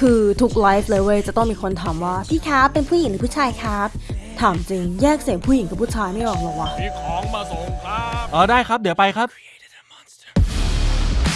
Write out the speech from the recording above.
คือทุกไลฟ์เลยเว้ยจะต้องมีคนถามว่า พี่ครับเป็นผู้หญิงหรือผู้ชายครับ ถามจริงแยกเสียงผู้หญิงกับผู้ชายไม่ออกหรอวะมีของมาส่งครับ อ๋อได้ครับ เดี๋ยวไปครับ